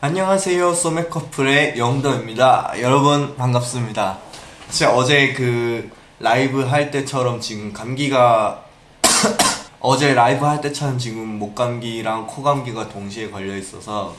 안녕하세요 소맥커플의 영도입니다. 여러분 반갑습니다. 진짜 어제 그 라이브 할 때처럼 지금 감기가 어제 라이브 할 때처럼 지금 목감기랑 코감기가 동시에 걸려 있어서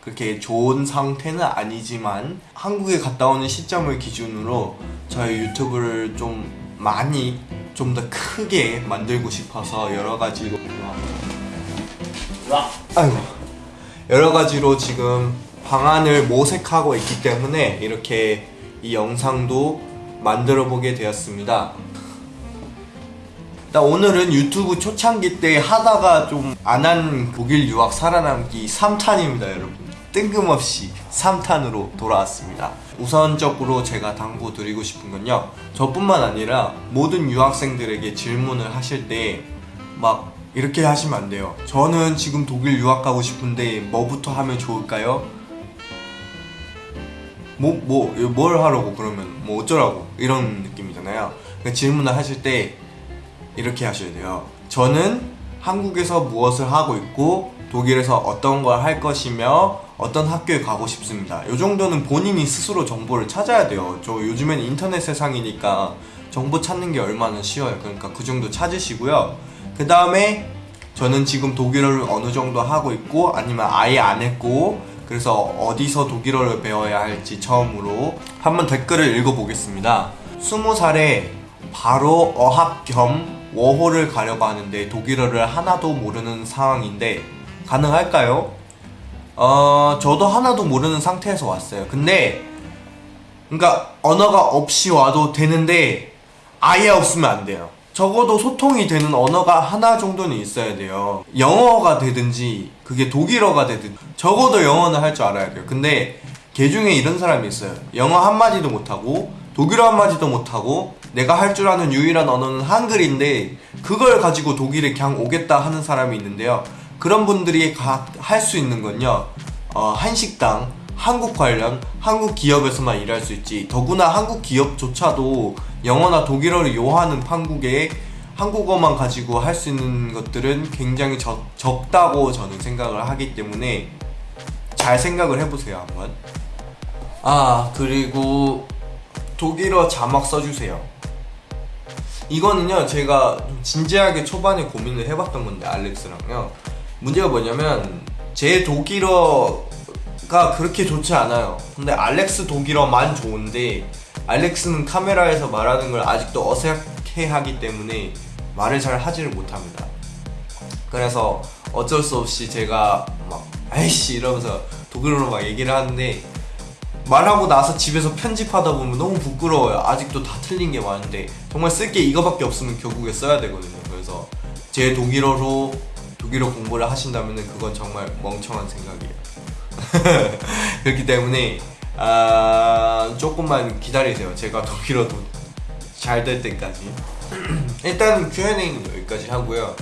그렇게 좋은 상태는 아니지만 한국에 갔다 오는 시점을 기준으로 저희 유튜브를 좀 많이 좀 더 크게 만들고 싶어서 여러 가지로 아이고 여러 가지로 지금 방안을 모색하고 있기 때문에 이렇게 이 영상도 만들어 보게 되었습니다. 일단 오늘은 유튜브 초창기 때 하다가 좀 안 한 독일 유학 살아남기 3탄입니다, 여러분. 뜬금없이 3탄으로 돌아왔습니다. 우선적으로 제가 당부드리고 싶은 건요. 저뿐만 아니라 모든 유학생들에게 질문을 하실 때 막 이렇게 하시면 안 돼요. 저는 지금 독일 유학 가고 싶은데 뭐부터 하면 좋을까요? 뭐, 뭐, 뭘 하라고 그러면 뭐 어쩌라고 이런 느낌이잖아요. 그러니까 질문을 하실 때 이렇게 하셔야 돼요. 저는 한국에서 무엇을 하고 있고 독일에서 어떤 걸 할 것이며 어떤 학교에 가고 싶습니다. 이 정도는 본인이 스스로 정보를 찾아야 돼요. 저 요즘엔 인터넷 세상이니까 정보 찾는 게 얼마나 쉬워요. 그러니까 그 정도 찾으시고요. 그 다음에 저는 지금 독일어를 어느 정도 하고 있고 아니면 아예 안 했고 그래서 어디서 독일어를 배워야 할지 처음으로 한번 댓글을 읽어보겠습니다. 20살에 바로 어학 겸 워홀을 가려고 하는데 독일어를 하나도 모르는 상황인데 가능할까요? 어, 저도 하나도 모르는 상태에서 왔어요. 근데 그러니까 언어가 없이 와도 되는데 아예 없으면 안 돼요. 적어도 소통이 되는 언어가 하나 정도는 있어야 돼요. 영어가 되든지 그게 독일어가 되든 적어도 영어는 할 줄 알아야 돼요. 근데 개 중에 이런 사람이 있어요. 영어 한마디도 못하고 독일어 한마디도 못하고 내가 할 줄 아는 유일한 언어는 한글인데 그걸 가지고 독일에 그냥 오겠다 하는 사람이 있는데요. 그런 분들이 할 수 있는 건요. 어, 한식당, 한국 관련, 한국 기업에서만 일할 수 있지. 더구나 한국 기업조차도 영어나 독일어를 요하는 한국에 한국어만 가지고 할 수 있는 것들은 굉장히 적, 적다고 저는 생각을 하기 때문에 잘 생각을 해보세요 한번. 아 그리고 독일어 자막 써주세요. 이거는요 제가 좀 진지하게 초반에 고민을 해봤던 건데 알렉스랑요. 문제가 뭐냐면 제 독일어가 그렇게 좋지 않아요. 근데 알렉스 독일어만 좋은데 알렉스는 카메라에서 말하는 걸 아직도 어색해 하기 때문에 말을 잘 하지를 못합니다. 그래서 어쩔 수 없이 제가 막 아이씨 이러면서 독일어로 막 얘기를 하는데 말하고 나서 집에서 편집하다 보면 너무 부끄러워요. 아직도 다 틀린 게 많은데 정말 쓸 게 이거밖에 없으면 결국에 써야 되거든요. 그래서 제 독일어로 독일어 공부를 하신다면 그건 정말 멍청한 생각이에요. 그렇기 때문에 아, 조금만 기다리세요. 제가 독일어도 잘 될 때까지. 일단 Q&A는 여기까지 하고요.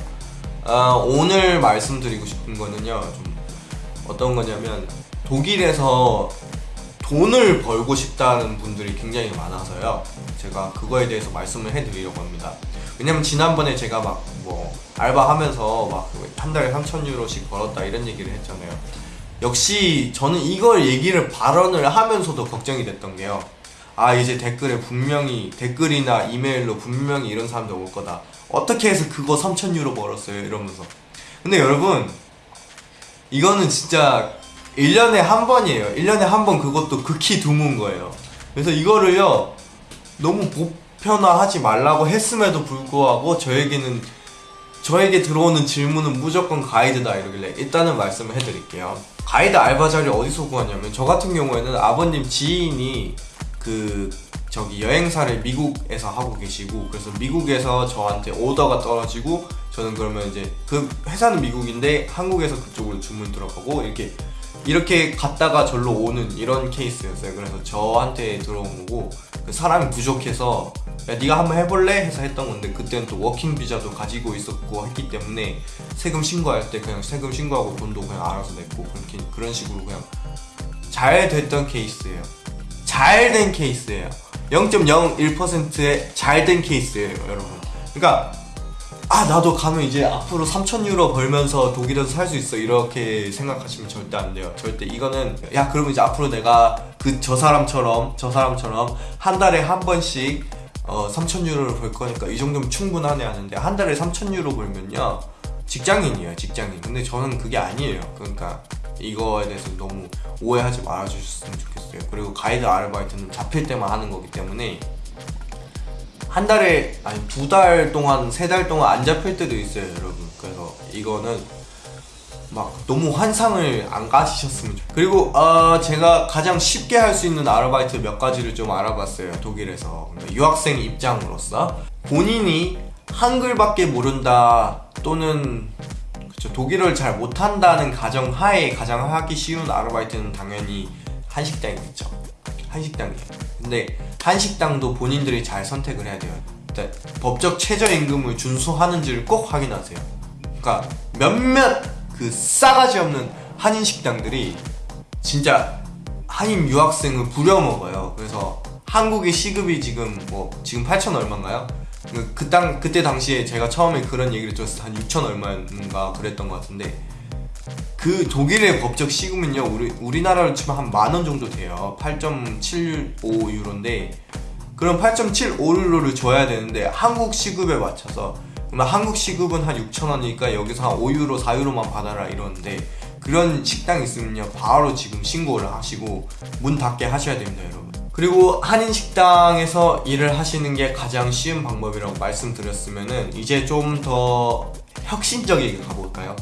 아, 오늘 말씀드리고 싶은 거는요. 좀 어떤 거냐면 독일에서 돈을 벌고 싶다는 분들이 굉장히 많아서요. 제가 그거에 대해서 말씀을 해드리려고 합니다. 왜냐면 지난번에 제가 막 뭐 알바하면서 막 한 달에 3천 유로씩 벌었다 이런 얘기를 했잖아요. 역시 저는 이걸 얘기를 발언을 하면서도 걱정이 됐던 게요. 아 이제 댓글에 분명히 댓글이나 이메일로 분명히 이런 사람들 올 거다. 어떻게 해서 그거 3천 유로 벌었어요 이러면서. 근데 여러분 이거는 진짜 1년에 한 번이에요. 1년에 한 번 그것도 극히 드문 거예요. 그래서 이거를요 너무 보편화하지 말라고 했음에도 불구하고 저에게는 저에게 들어오는 질문은 무조건 가이드다 이러길래 일단은 말씀을 해드릴게요. 가이드 알바 자리 어디서 구하냐면 저 같은 경우에는 아버님 지인이 그 저기 여행사를 미국에서 하고 계시고 그래서 미국에서 저한테 오더가 떨어지고 저는 그러면 이제 그 회사는 미국인데 한국에서 그쪽으로 주문 들어가고 이렇게 이렇게 갔다가 절로 오는 이런 케이스였어요. 그래서 저한테 들어온 거고 그 사람이 부족해서 야 네가 한번 해볼래? 해서 했던 건데 그때는 또 working 비자도 가지고 있었고 했기 때문에 세금 신고할 때 그냥 세금 신고하고 돈도 그냥 알아서 냈고 그렇게 그런 식으로 그냥 잘 됐던 케이스예요. 잘 된 케이스예요. 0.01%의 잘 된 케이스예요, 여러분. 그러니까 아 나도 가면 이제 앞으로 3천 유로 벌면서 독일에서 살 수 있어 이렇게 생각하시면 절대 안 돼요 절대 이거는 야 그러면 이제 앞으로 내가 그 저 사람처럼 저 사람처럼 한 달에 한 번씩 어 3천 유로를 벌 거니까 이 정도면 충분하네 하는데 한 달에 3천 유로 벌면요. 직장인이에요 직장인. 근데 저는 그게 아니에요. 그러니까 이거에 대해서 너무 오해하지 말아주셨으면 좋겠어요. 그리고 가이드 아르바이트는 잡힐 때만 하는 거기 때문에 한 달에 아니 두 달 동안 세 달 동안 안 잡힐 때도 있어요 여러분. 그래서 이거는 막 너무 환상을 안 가지셨으면 좋 그리고 어 제가 가장 쉽게 할 수 있는 아르바이트 몇 가지를 좀 알아봤어요 독일에서. 유학생 입장으로서. 본인이 한글밖에 모른다 또는 그쵸, 독일어를 잘 못한다는 가정 하에 가장 하기 쉬운 아르바이트는 당연히 한식당이겠죠. 한식당이에요. 근데 한식당도 본인들이 잘 선택을 해야 돼요. 일단 법적 최저임금을 준수하는지를 꼭 확인하세요. 그러니까 몇몇 그 싸가지 없는 한인 식당들이 진짜 한인 유학생을 부려먹어요 그래서 한국의 시급이 지금 뭐 지금 8천 얼마인가요? 그 땅 그때 당시에 제가 처음에 그런 얘기를 들었을 때 한 6천 얼마인가 그랬던 것 같은데 그 독일의 법적 시급은요 우리 우리나라로 치면 한 만 원 정도 돼요 8.75 유로인데 그럼 8.75 유로를 줘야 되는데 한국 시급에 맞춰서 그러면 한국 시급은 한 6천 원이니까 여기서 한 5유로 4유로만 받아라 이러는데 그런 식당 있으면요 바로 지금 신고를 하시고 문 닫게 하셔야 됩니다 여러분 그리고 한인 식당에서 일을 하시는 게 가장 쉬운 방법이라고 말씀드렸으면은 이제 좀 더 혁신적이게 가볼까요?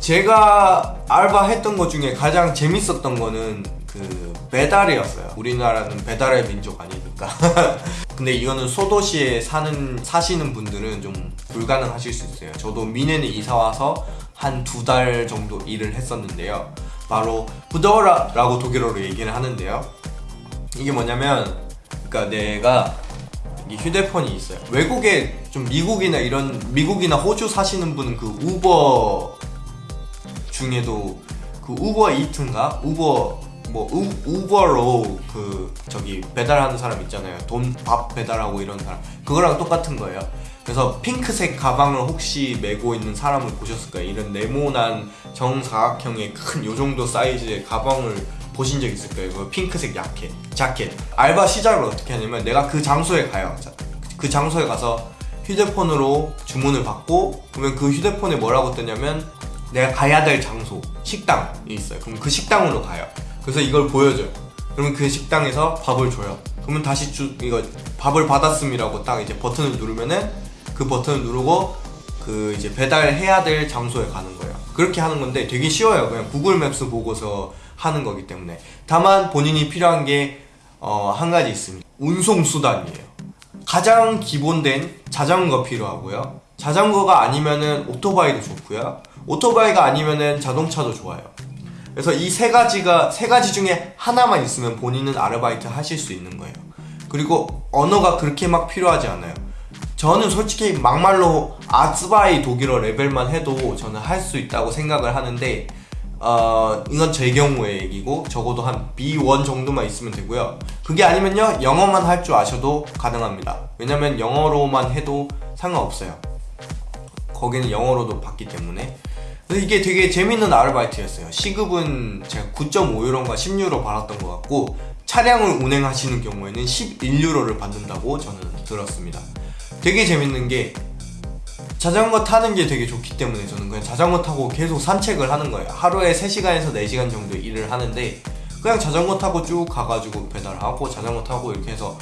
제가 알바했던 것 중에 가장 재밌었던 거는 그 배달이었어요. 우리나라는 배달의 민족 아니니까? 근데 이거는 소도시에 사는 사시는 분들은 좀 불가능하실 수 있어요. 저도 미네에 이사와서 한 두 달 정도 일을 했었는데요. 바로 부더라 라고 독일어로 얘기를 하는데요. 이게 뭐냐면 그러니까 내가 이 휴대폰이 있어요. 외국에 좀 미국이나 이런 미국이나 호주 사시는 분은 그 우버 중에도 그 우버 이트인가? 우버 뭐 우, 우버로 그 저기 배달하는 사람 있잖아요. 돈 밥 배달하고 이런 사람. 그거랑 똑같은 거예요. 그래서 핑크색 가방을 혹시 메고 있는 사람을 보셨을까요? 이런 네모난 정사각형의 큰 요정도 사이즈의 가방을 보신 적 있을 거예요. 그 핑크색 야켓, 자켓. 알바 시작을 어떻게 하냐면 내가 그 장소에 가요. 그 장소에 가서 휴대폰으로 주문을 받고 그러면 그 휴대폰에 뭐라고 뜨냐면 내가 가야 될 장소 식당이 있어요. 그럼 그 식당으로 가요 그래서 이걸 보여줘요. 그러면 그 식당에서 밥을 줘요. 그러면 다시 주 이거 밥을 받았음이라고 딱 이제 버튼을 누르면은 그 버튼을 누르고 그 이제 배달해야 될 장소에 가는 거예요. 그렇게 하는 건데 되게 쉬워요. 그냥 구글 맵스 보고서 하는 거기 때문에. 다만 본인이 필요한 게 어, 한 가지 있습니다. 운송수단이에요. 가장 기본된 자전거 필요하고요. 자전거가 아니면은 오토바이도 좋고요. 오토바이가 아니면은 자동차도 좋아요 그래서 이 세 가지가 세 가지 중에 하나만 있으면 본인은 아르바이트 하실 수 있는 거예요. 그리고 언어가 그렇게 막 필요하지 않아요. 저는 솔직히 막말로 아츠바이 독일어 레벨만 해도 저는 할 수 있다고 생각을 하는데 어, 이건 제 경우의 얘기고 적어도 한 B1 정도만 있으면 되고요. 그게 아니면요 영어만 할 줄 아셔도 가능합니다. 왜냐면 영어로만 해도 상관없어요. 거기는 영어로도 받기 때문에 이게 되게 재밌는 아르바이트였어요. 시급은 제가 9.5유로인가 10유로 받았던 것 같고 차량을 운행하시는 경우에는 11유로를 받는다고 저는 들었습니다. 되게 재밌는 게 자전거 타는 게 되게 좋기 때문에 저는 그냥 자전거 타고 계속 산책을 하는 거예요. 하루에 3시간에서 4시간 정도 일을 하는데 그냥 자전거 타고 쭉 가가지고 배달하고 자전거 타고 이렇게 해서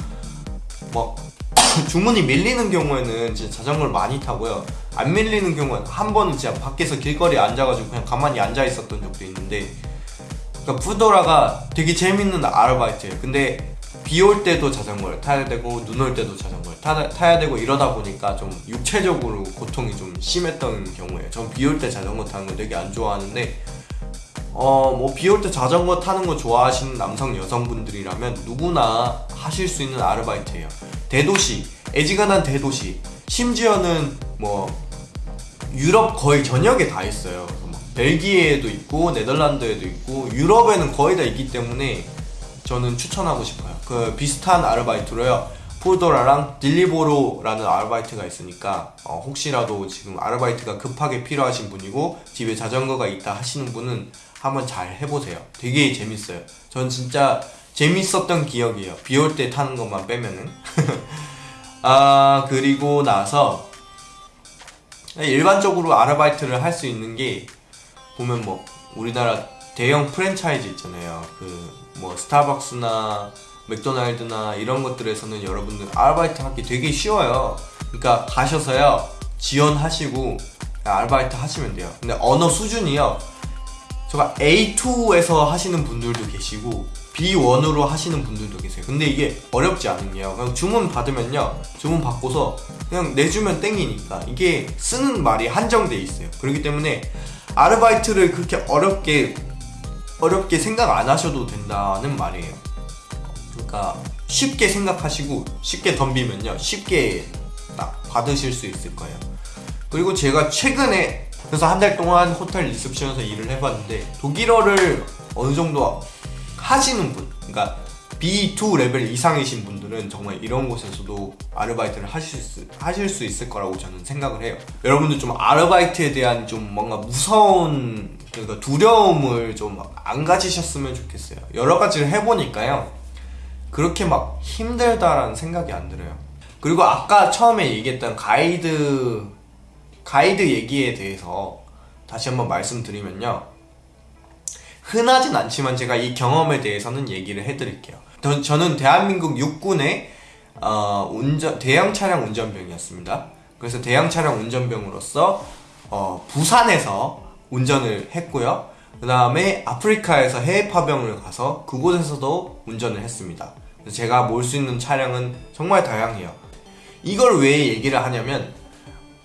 막 주문이 밀리는 경우에는 진짜 자전거를 많이 타고요 안 밀리는 경우는 한 번은 진짜 밖에서 길거리에 앉아가지고 그냥 가만히 앉아 있었던 적도 있는데 그러니까 푸도라가 되게 재밌는 아르바이트예요. 근데 비 올 때도 자전거를 타야 되고 눈 올 때도 자전거를 타, 타야 되고 이러다 보니까 좀 육체적으로 고통이 좀 심했던 경우에요. 전 비 올 때 자전거 타는 거 되게 안 좋아하는데 어 뭐 비 올 때 자전거 타는 거 좋아하시는 남성 여성분들이라면 누구나 하실 수 있는 아르바이트예요. 대도시 애지간한 대도시. 심지어는 뭐 유럽 거의 전역에 다 있어요 벨기에에도 있고 네덜란드에도 있고 유럽에는 거의 다 있기 때문에 저는 추천하고 싶어요 그 비슷한 아르바이트로요 푸도라랑 딜리보로라는 아르바이트가 있으니까 어, 혹시라도 지금 아르바이트가 급하게 필요하신 분이고 집에 자전거가 있다 하시는 분은 한번 잘 해보세요. 되게 재밌어요. 전 진짜 재밌었던 기억이에요. 비 올 때 타는 것만 빼면은. 아 그리고 나서 일반적으로 아르바이트를 할 수 있는 게 보면 뭐 우리나라 대형 프랜차이즈 있잖아요. 그 뭐 스타벅스나 맥도날드나 이런 것들에서는 여러분들 아르바이트 하기 되게 쉬워요. 그러니까 가셔서요 지원하시고 아르바이트 하시면 돼요. 근데 언어 수준이요. 제가 A2에서 하시는 분들도 계시고 B1으로 하시는 분들도 계세요. 근데 이게 어렵지 않은 게요. 그냥 주문 받으면요. 주문 받고서 그냥 내주면 땡이니까 이게 쓰는 말이 한정돼 있어요. 그렇기 때문에 아르바이트를 그렇게 어렵게 어렵게 생각 안 하셔도 된다는 말이에요. 그러니까 쉽게 생각하시고 쉽게 덤비면요. 쉽게 딱 받으실 수 있을 거예요. 그리고 제가 최근에 그래서 한 달 동안 호텔 리셉션에서 일을 해봤는데 독일어를 어느 정도 하시는 분, 그러니까 B2 레벨 이상이신 분들은 정말 이런 곳에서도 아르바이트를 하실 수, 하실 수 있을 거라고 저는 생각을 해요. 여러분들 좀 아르바이트에 대한 좀 뭔가 무서운 그러니까 두려움을 좀 안 가지셨으면 좋겠어요. 여러 가지를 해보니까요. 그렇게 막 힘들다라는 생각이 안 들어요. 그리고 아까 처음에 얘기했던 가이드 가이드 얘기에 대해서 다시 한번 말씀드리면요. 흔하진 않지만 제가 이 경험에 대해서는 얘기를 해드릴게요. 저, 저는 대한민국 육군의 어, 운전 대형 차량 운전병이었습니다. 그래서 대형 차량 운전병으로서 어, 부산에서 운전을 했고요. 그 다음에 아프리카에서 해외 파병을 가서 그곳에서도 운전을 했습니다. 제가 몰 수 있는 차량은 정말 다양해요. 이걸 왜 얘기를 하냐면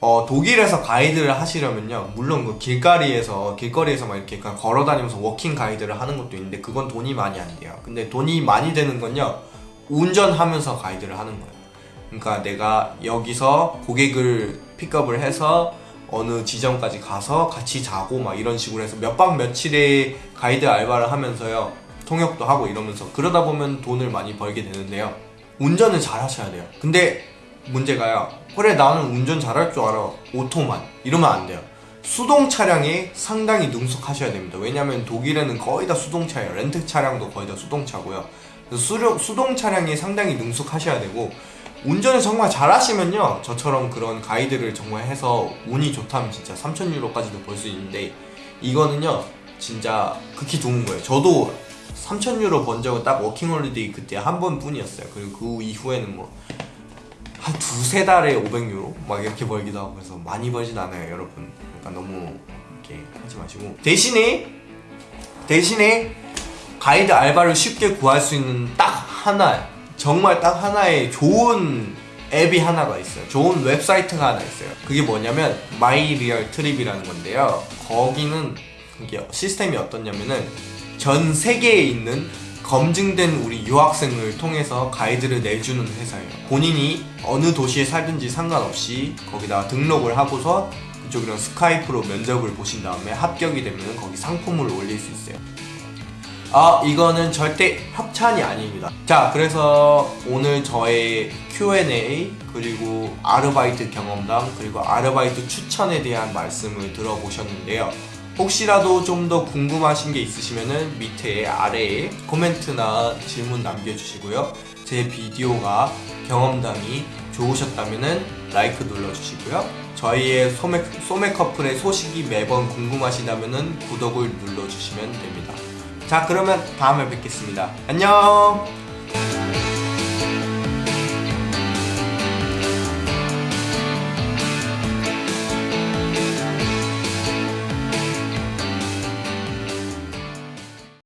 어, 독일에서 가이드를 하시려면요. 물론 그 길거리에서 길거리에서 막 이렇게 그냥 걸어 다니면서 워킹 가이드를 하는 것도 있는데 그건 돈이 많이 안 돼요. 근데 돈이 많이 되는 건요. 운전하면서 가이드를 하는 거예요. 그러니까 내가 여기서 고객을 픽업을 해서 어느 지점까지 가서 같이 자고 막 이런 식으로 해서 몇 박 며칠의 가이드 알바를 하면서요. 통역도 하고 이러면서 그러다 보면 돈을 많이 벌게 되는데요. 운전을 잘 하셔야 돼요. 근데 문제가요. 그래 나는 운전 잘할 줄 알아. 오토만 이러면 안 돼요. 수동 차량에 상당히 능숙하셔야 됩니다. 왜냐면 독일에는 거의 다 수동차예요. 렌트 차량도 거의 다 수동차고요. 수령, 수동 차량에 상당히 능숙하셔야 되고 운전을 정말 잘하시면요. 저처럼 그런 가이드를 정말 해서 운이 좋다면 진짜 3,000유로까지도 벌 수 있는데 이거는요. 진짜 극히 좋은 거예요. 저도 3,000유로 번 적은 딱 워킹홀리데이 그때 한 번뿐이었어요. 그리고 그 이후에는 뭐 한 두세 달에 500유로? 막 이렇게 벌기도 하고 그래서 많이 벌진 않아요 여러분. 그러니까 너무 이렇게 하지 마시고. 대신에 대신에 가이드 알바를 쉽게 구할 수 있는 딱 하나 정말 딱 하나의 좋은 앱이 하나가 있어요. 좋은 웹사이트가 하나 있어요. 그게 뭐냐면 마이 리얼 트립이라는 건데요. 거기는 이게 시스템이 어떻냐면은 전 세계에 있는 검증된 우리 유학생을 통해서 가이드를 내주는 회사예요. 본인이 어느 도시에 살든지 상관없이 거기다 등록을 하고서 그쪽이랑 스카이프로 면접을 보신 다음에 합격이 되면 거기 상품을 올릴 수 있어요. 아, 이거는 절대 협찬이 아닙니다. 자, 그래서 오늘 저의 Q&A 그리고 아르바이트 경험담 그리고 아르바이트 추천에 대한 말씀을 들어보셨는데요. 혹시라도 좀 더 궁금하신 게 있으시면은 밑에 아래에 코멘트나 질문 남겨주시고요. 제 비디오가 경험담이 좋으셨다면은 라이크 눌러주시고요. 저희의 소매, 소매 커플의 소식이 매번 궁금하시다면은 구독을 눌러주시면 됩니다. 자, 그러면 다음에 뵙겠습니다. 안녕!